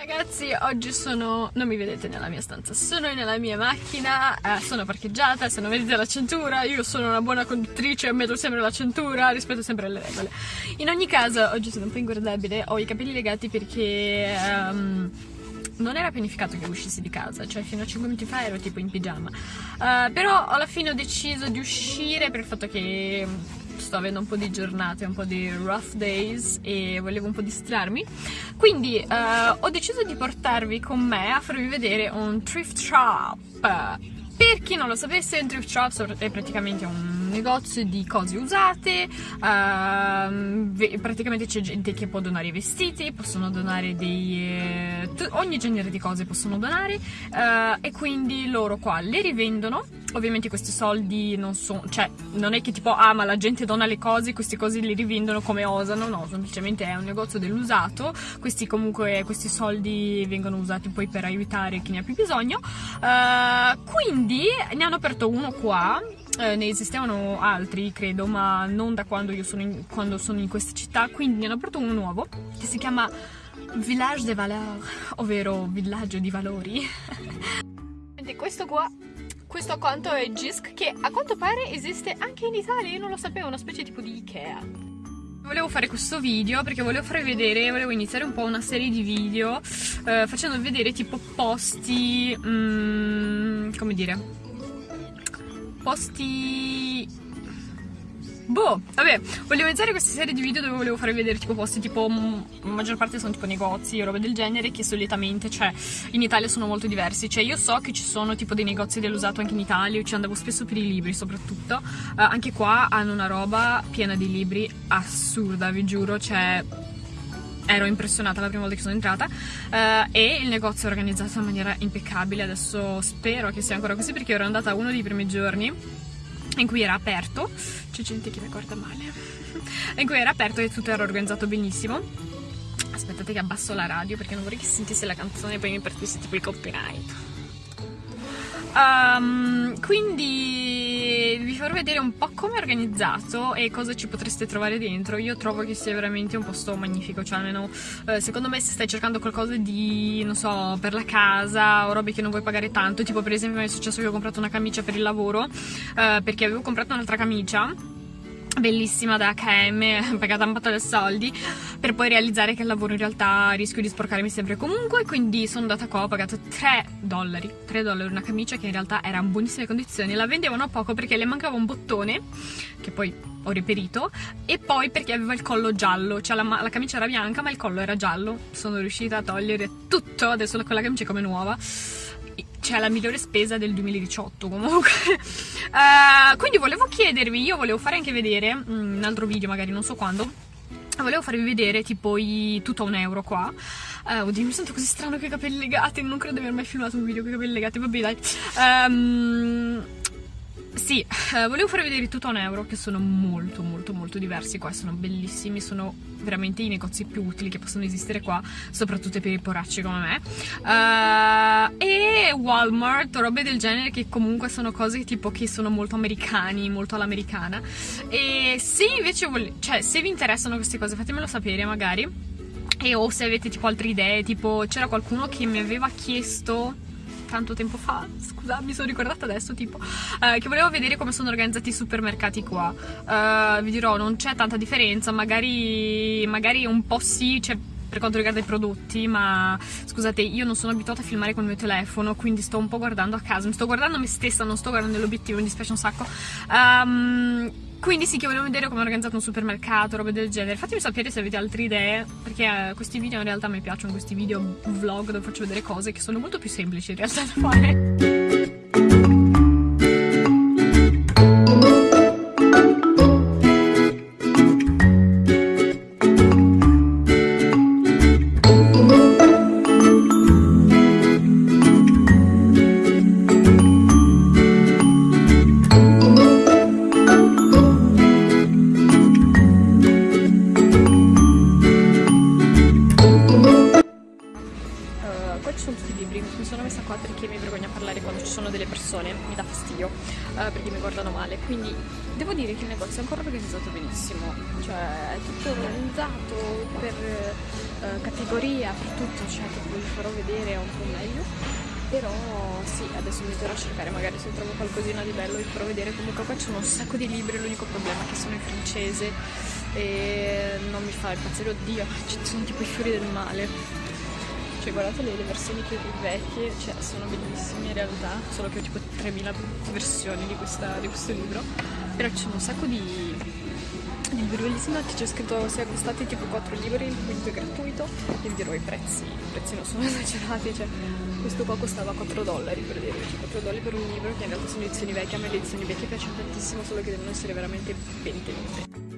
Ragazzi, oggi sono... non mi vedete nella mia stanza, sono nella mia macchina, eh, sono parcheggiata, se non vedete la cintura, io sono una buona conduttrice, metto sempre la cintura, rispetto sempre le regole. In ogni caso, oggi sono un po' inguardabile, ho i capelli legati perché... Um, non era pianificato che uscissi di casa, cioè fino a 5 minuti fa ero tipo in pigiama. Uh, però alla fine ho deciso di uscire per il fatto che sto avendo un po' di giornate, un po' di rough days e volevo un po' distrarmi. Quindi uh, ho deciso di portarvi con me a farvi vedere un thrift shop. Per chi non lo sapesse, un thrift shop è praticamente un negozio di cose usate, uh, praticamente c'è gente che può donare i vestiti, possono donare dei... Eh, ogni genere di cose possono donare uh, e quindi loro qua le rivendono. Ovviamente questi soldi non sono, cioè non è che tipo ah ma la gente dona le cose, queste cose le rivendono come osano, no, semplicemente è un negozio dell'usato, questi comunque questi soldi vengono usati poi per aiutare chi ne ha più bisogno. Uh, quindi ne hanno aperto uno qua eh, ne esistevano altri, credo, ma non da quando io sono in, quando sono in questa città, quindi ne hanno aperto uno nuovo che si chiama Village des Valeurs, ovvero villaggio di valori. questo qua, questo accanto è Gisk, che a quanto pare esiste anche in Italia, io non lo sapevo, una specie tipo di Ikea. Volevo fare questo video perché volevo farvi vedere, volevo iniziare un po' una serie di video eh, facendo vedere tipo posti, mm, come dire, posti... Boh, vabbè, volevo iniziare questa serie di video dove volevo farvi vedere tipo posti tipo, la maggior parte sono tipo negozi e robe del genere che solitamente, cioè, in Italia sono molto diversi. Cioè, io so che ci sono tipo dei negozi dell'usato anche in Italia, ci andavo spesso per i libri soprattutto. Uh, anche qua hanno una roba piena di libri assurda, vi giuro, cioè ero impressionata la prima volta che sono entrata uh, e il negozio è organizzato in maniera impeccabile, adesso spero che sia ancora così perché ero andata uno dei primi giorni in cui era aperto, c'è gente che mi guarda male, in cui era aperto e tutto era organizzato benissimo. Aspettate che abbasso la radio perché non vorrei che sentisse la canzone e poi mi partisse tipo il copyright. Um, quindi vi farò vedere un po' come è organizzato e cosa ci potreste trovare dentro. Io trovo che sia veramente un posto magnifico, cioè almeno eh, secondo me se stai cercando qualcosa di, non so, per la casa o robe che non vuoi pagare tanto, tipo per esempio mi è successo che ho comprato una camicia per il lavoro eh, perché avevo comprato un'altra camicia bellissima da H&M, pagata un botto di soldi per poi realizzare che il lavoro in realtà rischio di sporcarmi sempre comunque quindi sono andata qua, ho pagato 3 dollari 3 dollari una camicia che in realtà era in buonissime condizioni la vendevano a poco perché le mancava un bottone che poi ho reperito e poi perché aveva il collo giallo cioè la, la camicia era bianca ma il collo era giallo. Sono riuscita a togliere tutto adesso quella camicia è come nuova cioè la migliore spesa del 2018 comunque. Uh, quindi volevo chiedervi io volevo fare anche vedere mm, un altro video magari non so quando volevo farvi vedere tipo i tutto a un euro qua. Uh, oddio mi sento così strano con i capelli legati non credo di aver mai filmato un video con i capelli legati. Vabbè dai. Um, sì, eh, volevo farvi vedere tutto a un euro che sono molto molto molto diversi qua, sono bellissimi, sono veramente i negozi più utili che possono esistere qua, soprattutto per i poracci come me. Uh, e Walmart, robe del genere che comunque sono cose tipo che sono molto americani, molto all'americana. E se invece cioè se vi interessano queste cose fatemelo sapere magari. E o se avete tipo altre idee, tipo c'era qualcuno che mi aveva chiesto tanto tempo fa, scusa, mi sono ricordata adesso, tipo, uh, che volevo vedere come sono organizzati i supermercati qua. Uh, vi dirò, non c'è tanta differenza, magari, magari un po' sì, cioè per quanto riguarda i prodotti, ma scusate, io non sono abituata a filmare con il mio telefono, quindi sto un po' guardando a casa, mi sto guardando me stessa, non sto guardando l'obiettivo, mi dispiace un sacco. Um, quindi sì che volevo vedere come è organizzato un supermercato, robe del genere. Fatemi sapere se avete altre idee, perché eh, questi video in realtà mi piacciono, questi video vlog dove faccio vedere cose che sono molto più semplici in realtà da fare. Uh, perché mi guardano male quindi devo dire che il negozio è ancora organizzato benissimo cioè è tutto organizzato per uh, categoria, per tutto, cioè che vi farò vedere un po' meglio. Però sì, adesso mi metterò a cercare magari se trovo qualcosina di bello vi farò vedere. Comunque qua c'è un sacco di libri, l'unico problema è che sono in francese e non mi fa impazzire, oddio, ci sono tipo i fiori del male. Cioè guardate le, versioni più vecchie, cioè sono bellissime in realtà, solo che ho tipo 3000 versioni di, questa, di questo libro, però ci sono un sacco di, libri bellissimi, c'è scritto se acquistate tipo 4 libri, il quinto è gratuito, e vi dirò i prezzi, i prezzi non sono esagerati, cioè questo qua costava 4 dollari per dire, cioè 4 dollari per un libro che in realtà sono edizioni vecchie, a me le edizioni vecchie piacciono tantissimo, solo che devono essere veramente ben tenute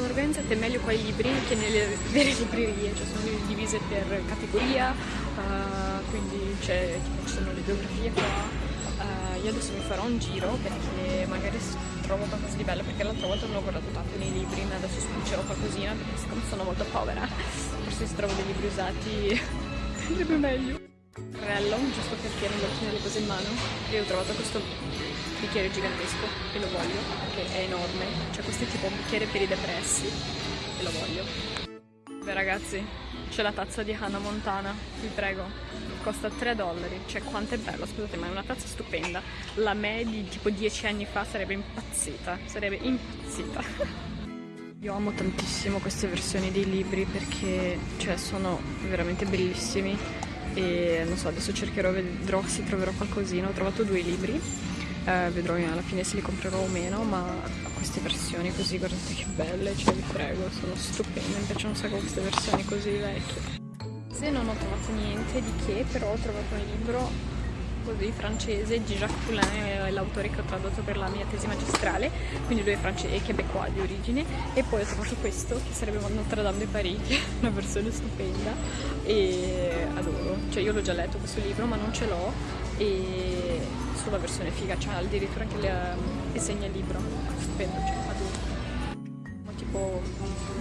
sono organizzate meglio qua i libri che nelle vere librerie, cioè sono divise per categoria, uh, quindi c'è, tipo, ci sono le biografie qua. Uh, io adesso mi farò un giro perché magari trovo qualcosa di bello perché l'altra volta non ho guardato tanto nei libri, ma adesso spulcerò qualcosina perché siccome sono molto povera, forse se trovo dei libri usati sarebbe meglio. Carrello, giusto perché non voglio tenere le cose in mano, e ho trovato questo bicchiere gigantesco e lo voglio perché è enorme. Cioè questo è tipo un bicchiere per i depressi e lo voglio. Beh ragazzi c'è la tazza di Hannah Montana vi prego. Costa 3 dollari. Cioè quanto è bello scusate ma è una tazza stupenda. La me di tipo 10 anni fa sarebbe impazzita sarebbe impazzita. Io amo tantissimo queste versioni dei libri perché cioè, sono veramente bellissimi e non so adesso cercherò vedrò se troverò qualcosina. Ho trovato due libri. Eh, vedrò alla fine se li comprerò o meno ma queste versioni così guardate che belle cioè vi prego sono stupende mi piacciono un sacco queste versioni così vecchie. Se non ho trovato niente di che però ho trovato un libro così francese Jacques Poulain è l'autore che ho tradotto per la mia tesi magistrale quindi lui è francese québécois di origine e poi ho trovato questo che sarebbe Notre Dame de Paris una versione stupenda e adoro cioè io l'ho già letto questo libro ma non ce l'ho e sulla versione figa, c'è addirittura anche le, le segna libro, stupendo, cioè adoro. Tipo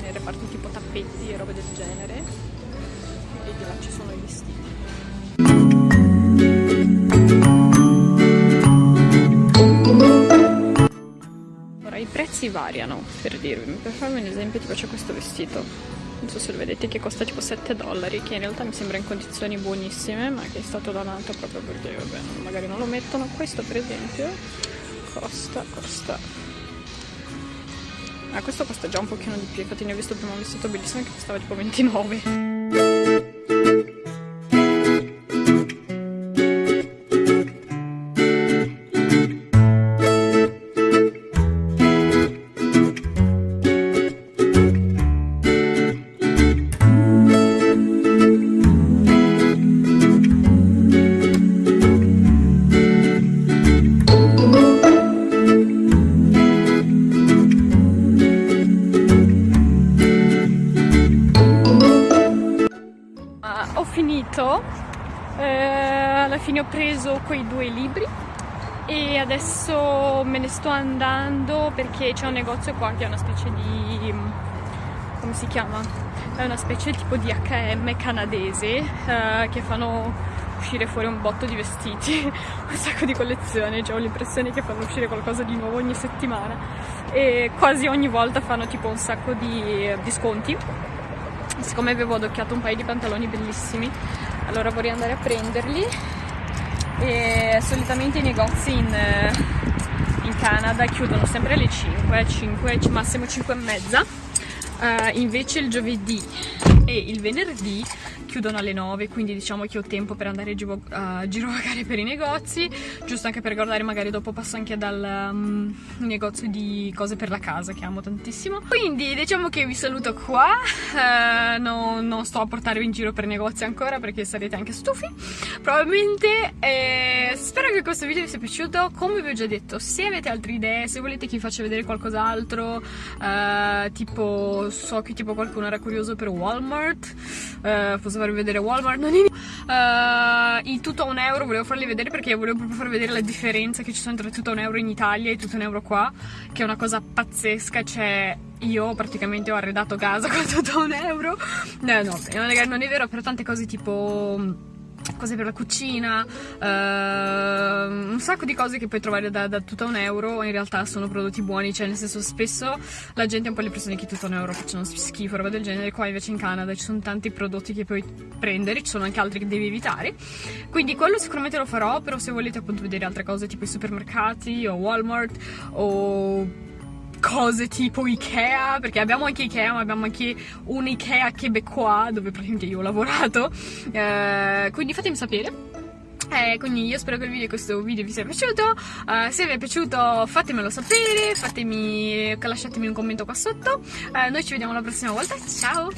nei reparti tipo tappeti e robe del genere e di là ci sono i vestiti. Variano, per dirvi, per farvi un esempio tipo c'è questo vestito. Non so se lo vedete che costa tipo 7 dollari che in realtà mi sembra in condizioni buonissime ma che è stato donato proprio perché vabbè magari non lo mettono. Questo per esempio costa costa. Ah questo costa già un pochino di più infatti ne ho visto prima un vestito bellissimo che costava tipo 29 fine ho preso quei due libri e adesso me ne sto andando perché c'è un negozio qua che è una specie di come si chiama? è una specie tipo di H&M canadese eh, che fanno uscire fuori un botto di vestiti un sacco di collezioni cioè ho l'impressione che fanno uscire qualcosa di nuovo ogni settimana. E quasi ogni volta fanno tipo un sacco di sconti. Siccome avevo adocchiato un paio di pantaloni bellissimi allora vorrei andare a prenderli e solitamente i negozi in, in Canada chiudono sempre alle 5, 5 massimo 5 e mezza. Uh, invece il giovedì e il venerdì chiudono alle 9 quindi diciamo che ho tempo per andare a girovagare per i negozi. Giusto anche per guardare magari dopo passo anche dal um, negozio di cose per la casa che amo tantissimo. Quindi diciamo che vi saluto qua. Uh, no, non sto a portarvi in giro per negozi ancora perché sarete anche stufi. Probabilmente eh, che questo video vi sia piaciuto. Come vi ho già detto se avete altre idee se volete che vi faccia vedere qualcos'altro uh, tipo so che tipo qualcuno era curioso per Walmart uh, posso farvi vedere Walmart? Non in... uh, il tutto a un euro volevo farli vedere perché volevo proprio farvi vedere la differenza che ci sono tra tutto a un euro in Italia e tutto un euro qua che è una cosa pazzesca cioè io praticamente ho arredato casa con tutto a un euro. No no non è vero per tante cose tipo cose per la cucina, uh, un sacco di cose che puoi trovare da, da tutto un euro, in realtà sono prodotti buoni, cioè nel senso spesso la gente ha un po' l'impressione che tutto un euro facciano schifo, roba del genere, qua invece in Canada ci sono tanti prodotti che puoi prendere, ci sono anche altri che devi evitare, quindi quello sicuramente lo farò, però se volete appunto vedere altre cose tipo i supermercati o Walmart o cose tipo Ikea, perché abbiamo anche Ikea, ma abbiamo anche un Ikea québécois dove praticamente io ho lavorato. Eh, quindi fatemi sapere. Eh, quindi io spero che il video, questo video vi sia piaciuto. Uh, se vi è piaciuto fatemelo sapere, fatemi, lasciatemi un commento qua sotto. Uh, noi ci vediamo la prossima volta. Ciao!